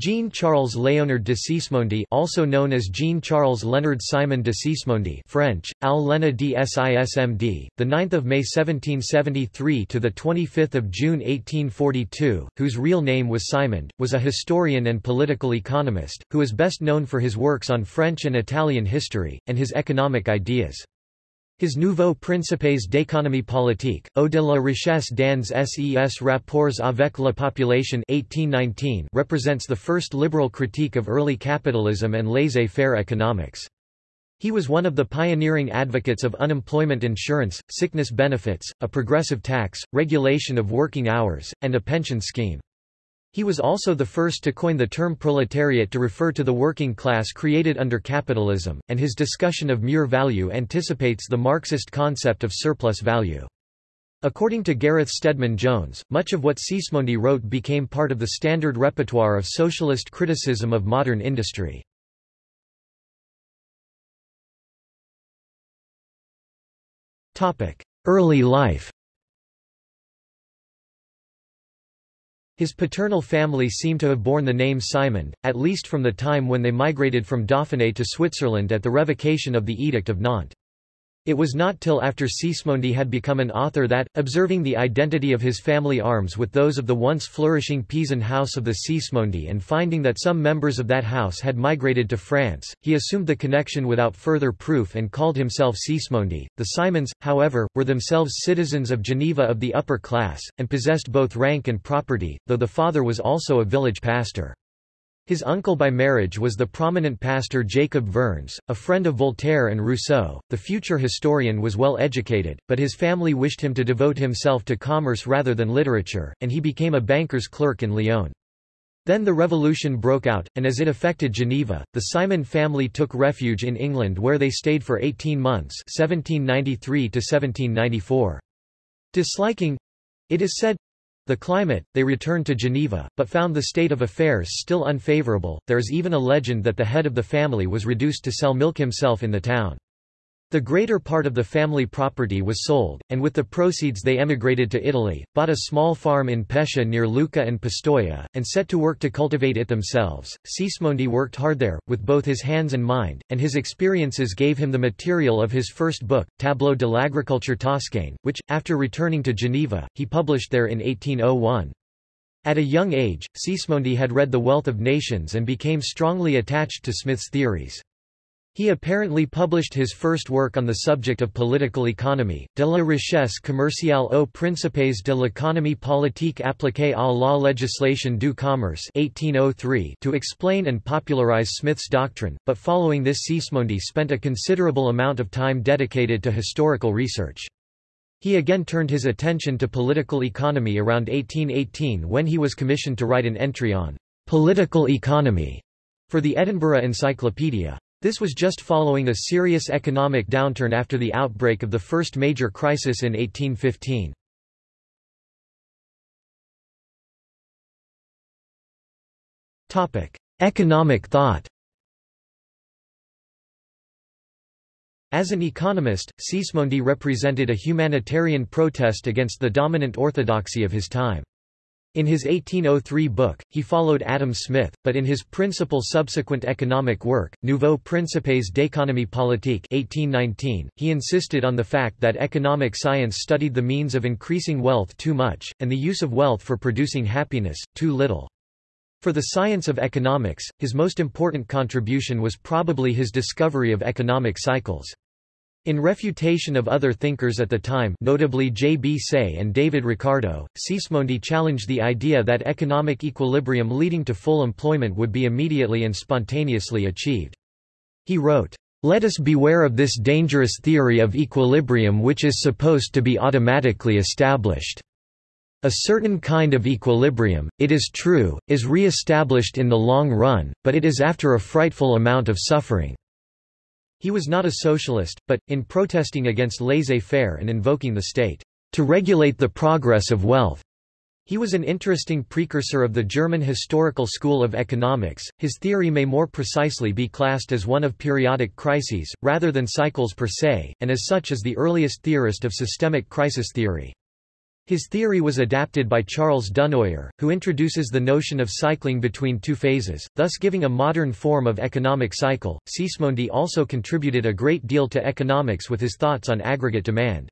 Jean-Charles Léonard de Sismondi also known as Jean-Charles Leonard Simon de Sismondi French, Al Lena d the 9th of May 1773 to the 25th of June 1842, whose real name was Simond, was a historian and political economist, who is best known for his works on French and Italian history, and his economic ideas. His Nouveau Principes d'économie politique, au de la richesse dans ses rapports avec la population 1819 represents the first liberal critique of early capitalism and laissez-faire economics. He was one of the pioneering advocates of unemployment insurance, sickness benefits, a progressive tax, regulation of working hours, and a pension scheme. He was also the first to coin the term proletariat to refer to the working class created under capitalism, and his discussion of mieux-value anticipates the Marxist concept of surplus value. According to Gareth Stedman Jones, much of what Sismondi wrote became part of the standard repertoire of socialist criticism of modern industry. Early life His paternal family seem to have borne the name Simon, at least from the time when they migrated from Dauphiné to Switzerland at the revocation of the Edict of Nantes. It was not till after Sismondi had become an author that, observing the identity of his family arms with those of the once flourishing Pisan house of the Sismondi and finding that some members of that house had migrated to France, he assumed the connection without further proof and called himself Sismondi. The Simons, however, were themselves citizens of Geneva of the upper class, and possessed both rank and property, though the father was also a village pastor. His uncle by marriage was the prominent pastor Jacob Vernes, a friend of Voltaire and Rousseau. The future historian was well educated, but his family wished him to devote himself to commerce rather than literature, and he became a banker's clerk in Lyon. Then the revolution broke out, and as it affected Geneva, the Simon family took refuge in England where they stayed for 18 months 1793 -1794. Disliking, it is said, the climate, they returned to Geneva, but found the state of affairs still unfavorable. There is even a legend that the head of the family was reduced to sell milk himself in the town. The greater part of the family property was sold, and with the proceeds they emigrated to Italy, bought a small farm in Pescia near Lucca and Pistoia, and set to work to cultivate it themselves. Sismondi worked hard there, with both his hands and mind, and his experiences gave him the material of his first book, Tableau de l'agriculture toscane, which, after returning to Geneva, he published there in 1801. At a young age, Sismondi had read The Wealth of Nations and became strongly attached to Smith's theories. He apparently published his first work on the subject of political economy, De la richesse commerciale aux principes de l'économie politique appliquée à la législation du commerce 1803 to explain and popularize Smith's doctrine, but following this Sismondi spent a considerable amount of time dedicated to historical research. He again turned his attention to political economy around 1818 when he was commissioned to write an entry on political economy for the Edinburgh Encyclopedia. This was just following a serious economic downturn after the outbreak of the first major crisis in 1815. Economic thought As an economist, Sismondi represented a humanitarian protest against the dominant orthodoxy of his time. In his 1803 book, he followed Adam Smith, but in his principal subsequent economic work, Nouveau Principes d'économie politique 1819, he insisted on the fact that economic science studied the means of increasing wealth too much, and the use of wealth for producing happiness, too little. For the science of economics, his most important contribution was probably his discovery of economic cycles. In refutation of other thinkers at the time notably J. B. Say and David Ricardo, Sismondi challenged the idea that economic equilibrium leading to full employment would be immediately and spontaneously achieved. He wrote, "...let us beware of this dangerous theory of equilibrium which is supposed to be automatically established. A certain kind of equilibrium, it is true, is re-established in the long run, but it is after a frightful amount of suffering." He was not a socialist, but, in protesting against laissez-faire and invoking the state, to regulate the progress of wealth, he was an interesting precursor of the German historical school of economics. His theory may more precisely be classed as one of periodic crises, rather than cycles per se, and as such is the earliest theorist of systemic crisis theory. His theory was adapted by Charles Dunoyer, who introduces the notion of cycling between two phases, thus giving a modern form of economic cycle. Sismondi also contributed a great deal to economics with his thoughts on aggregate demand.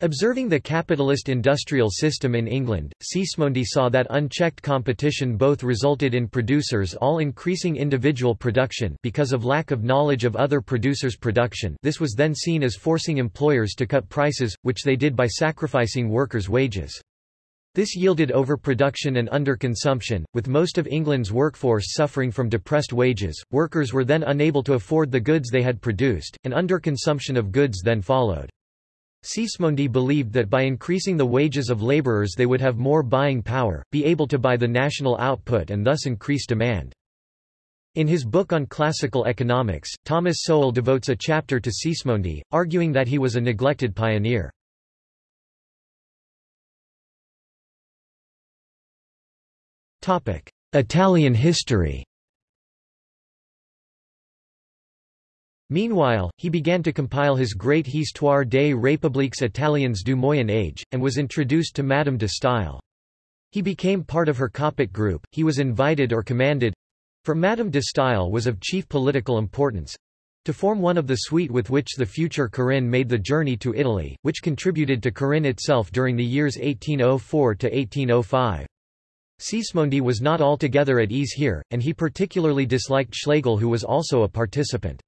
Observing the capitalist industrial system in England, Sismondi saw that unchecked competition both resulted in producers all increasing individual production because of lack of knowledge of other producers' production this was then seen as forcing employers to cut prices, which they did by sacrificing workers' wages. This yielded overproduction and underconsumption, with most of England's workforce suffering from depressed wages, workers were then unable to afford the goods they had produced, and underconsumption of goods then followed. Sismondi believed that by increasing the wages of laborers they would have more buying power, be able to buy the national output and thus increase demand. In his book on classical economics, Thomas Sowell devotes a chapter to Sismondi, arguing that he was a neglected pioneer. Italian history Meanwhile, he began to compile his great Histoire des républiques italiennes du Moyen Âge, and was introduced to Madame de Staël. He became part of her Coppet group, he was invited or commanded—for Madame de Staël was of chief political importance—to form one of the suite with which the future Corinne made the journey to Italy, which contributed to Corinne itself during the years 1804 to 1805. Sismondi was not altogether at ease here, and he particularly disliked Schlegel who was also a participant.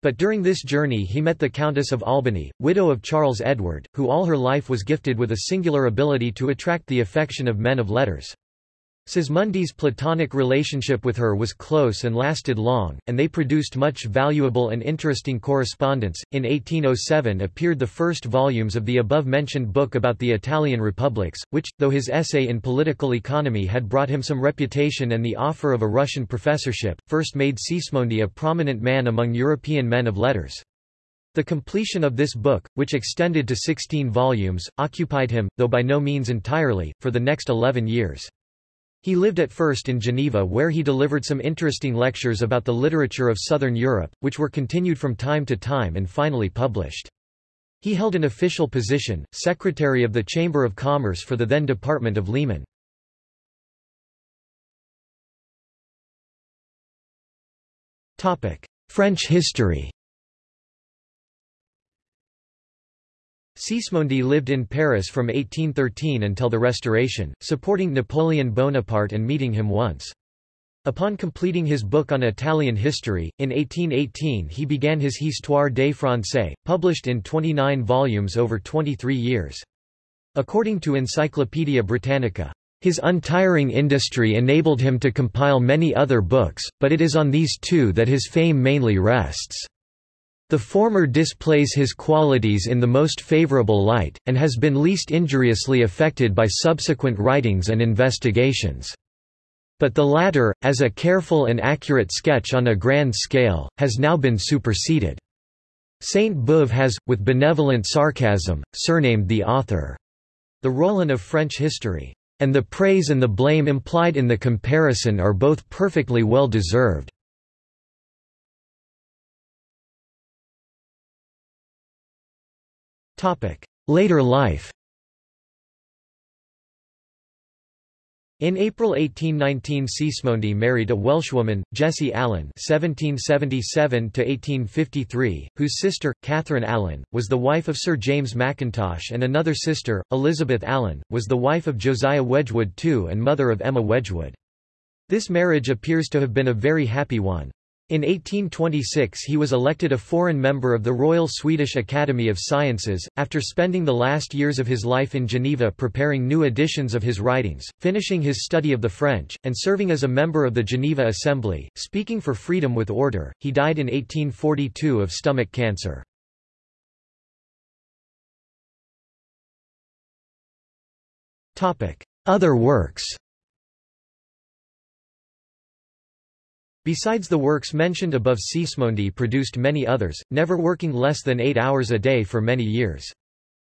But during this journey he met the Countess of Albany, widow of Charles Edward, who all her life was gifted with a singular ability to attract the affection of men of letters. Sismondi's platonic relationship with her was close and lasted long, and they produced much valuable and interesting correspondence. In 1807 appeared the first volumes of the above-mentioned book about the Italian republics, which, though his essay in political economy had brought him some reputation and the offer of a Russian professorship, first made Sismondi a prominent man among European men of letters. The completion of this book, which extended to 16 volumes, occupied him, though by no means entirely, for the next 11 years. He lived at first in Geneva where he delivered some interesting lectures about the literature of southern Europe, which were continued from time to time and finally published. He held an official position, Secretary of the Chamber of Commerce for the then Department of Léman. French history Sismondi lived in Paris from 1813 until the Restoration, supporting Napoleon Bonaparte and meeting him once. Upon completing his book on Italian history, in 1818 he began his Histoire des Français, published in 29 volumes over 23 years. According to Encyclopaedia Britannica, his untiring industry enabled him to compile many other books, but it is on these two that his fame mainly rests. The former displays his qualities in the most favorable light, and has been least injuriously affected by subsequent writings and investigations. But the latter, as a careful and accurate sketch on a grand scale, has now been superseded. Sainte-Beuve has, with benevolent sarcasm, surnamed the author, the Rollin of French history. And the praise and the blame implied in the comparison are both perfectly well deserved. Later life In April 1819 Sismondi married a Welshwoman, Jessie Allen (1777–1853), whose sister, Catherine Allen, was the wife of Sir James Mackintosh and another sister, Elizabeth Allen, was the wife of Josiah Wedgwood II and mother of Emma Wedgwood. This marriage appears to have been a very happy one. In 1826 he was elected a foreign member of the Royal Swedish Academy of Sciences, after spending the last years of his life in Geneva preparing new editions of his writings, finishing his study of the French, and serving as a member of the Geneva Assembly, speaking for freedom with order. He died in 1842 of stomach cancer. Other works Besides the works mentioned above Sismondi produced many others, never working less than eight hours a day for many years.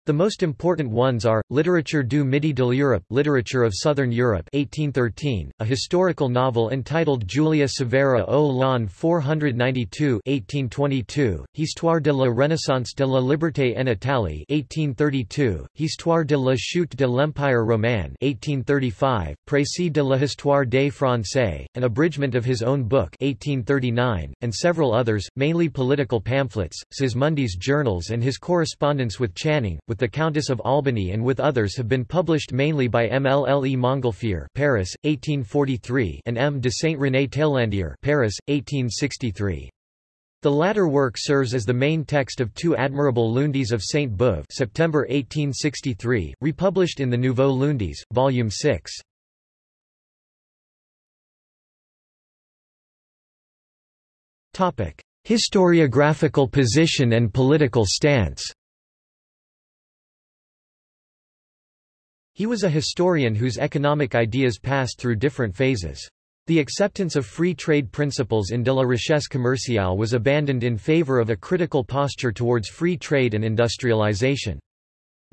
The most important ones are, Literature du Midi de l'Europe Literature of Southern Europe 1813, a historical novel entitled Julia Severa au l'an 492 1822, Histoire de la Renaissance de la Liberté en Italie 1832, Histoire de la chute de l'Empire romain 1835, Précis de l'histoire des Français, an abridgment of his own book 1839, and several others, mainly political pamphlets, Sismondi's journals and his correspondence with Channing, with the Countess of Albany and with others have been published mainly by MLLE Montgolfier Paris, 1843 and M. de Saint-René Taillandier Paris, 1863. The latter work serves as the main text of two admirable Lundis of Saint Beuve September 1863, republished in the Nouveau Lundis, Volume 6. Historiographical position and political stance He was a historian whose economic ideas passed through different phases. The acceptance of free trade principles in de la richesse commerciale was abandoned in favor of a critical posture towards free trade and industrialization.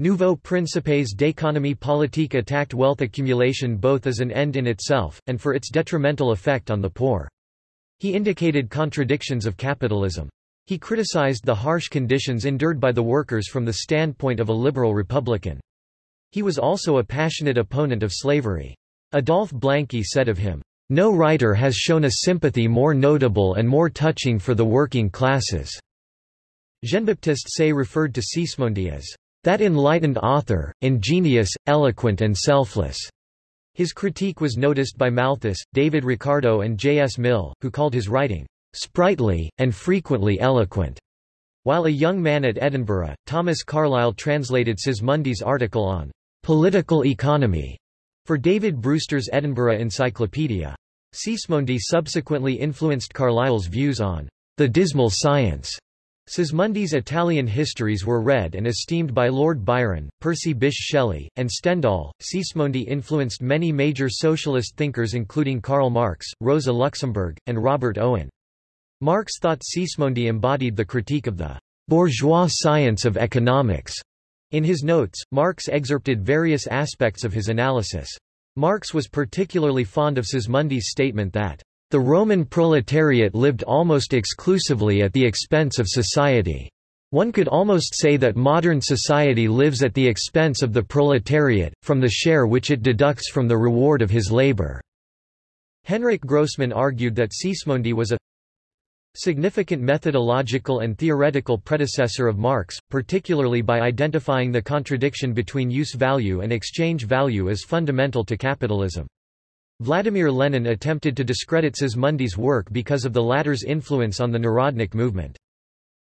Nouveau Principes d'économie politique attacked wealth accumulation both as an end in itself, and for its detrimental effect on the poor. He indicated contradictions of capitalism. He criticized the harsh conditions endured by the workers from the standpoint of a liberal republican. He was also a passionate opponent of slavery. Adolphe Blanqui said of him, "...no writer has shown a sympathy more notable and more touching for the working classes." Jean-Baptiste Say referred to Sismondi as, "...that enlightened author, ingenious, eloquent and selfless." His critique was noticed by Malthus, David Ricardo and J. S. Mill, who called his writing, "...sprightly, and frequently eloquent." While a young man at Edinburgh, Thomas Carlyle translated Sismondi's article on political economy for David Brewster's Edinburgh Encyclopedia. Sismondi subsequently influenced Carlyle's views on the dismal science. Sismondi's Italian histories were read and esteemed by Lord Byron, Percy Bysshe Shelley, and Stendhal. Sismondi influenced many major socialist thinkers including Karl Marx, Rosa Luxemburg, and Robert Owen. Marx thought Sismondi embodied the critique of the bourgeois science of economics in his notes, Marx excerpted various aspects of his analysis. Marx was particularly fond of Sismondi's statement that, "...the Roman proletariat lived almost exclusively at the expense of society. One could almost say that modern society lives at the expense of the proletariat, from the share which it deducts from the reward of his labor." Henryk Grossman argued that Sismondi was a significant methodological and theoretical predecessor of Marx, particularly by identifying the contradiction between use value and exchange value as fundamental to capitalism. Vladimir Lenin attempted to discredit Sismondi's work because of the latter's influence on the Narodnik movement.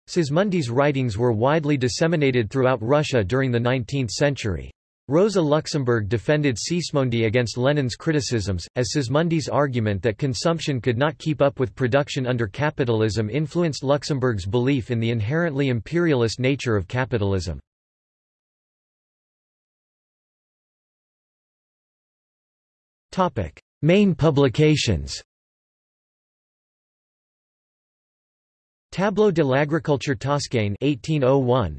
Sismondi's writings were widely disseminated throughout Russia during the 19th century. Rosa Luxemburg defended Sismondi against Lenin's criticisms, as Sismondi's argument that consumption could not keep up with production under capitalism influenced Luxemburg's belief in the inherently imperialist nature of capitalism. Main publications Tableau de l'agriculture toscane 1801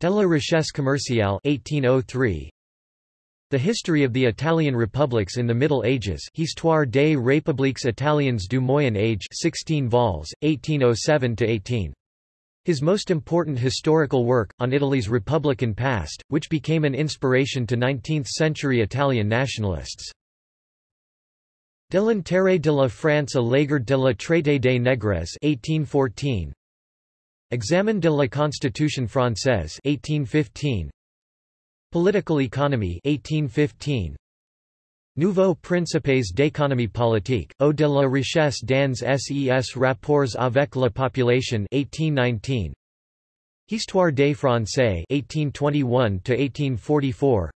De la richesse commerciale 1803. The History of the Italian Republics in the Middle Ages Histoire des Républiques Italiennes du Moyen Âge 16 vols, 1807–18. His most important historical work, on Italy's republican past, which became an inspiration to 19th-century Italian nationalists. De l'intérêt de la France à l'égard de la traité des négresses 1814. Examen de la Constitution française 1815 Political Economy 1815 Nouveaux principes d'économie politique, au de la richesse dans ses rapports avec la population 1819 Histoire des Français 1821-1844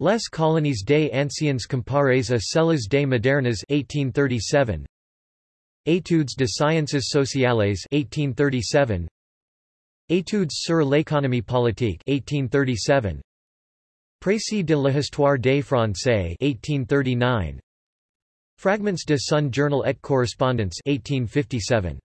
Les colonies des anciens comparées à celles des modernes 1837 Études de sciences sociales 1837 Études sur l'économie politique 1837 Précis de l'histoire des Français 1839 Fragments de son Journal et Correspondance 1857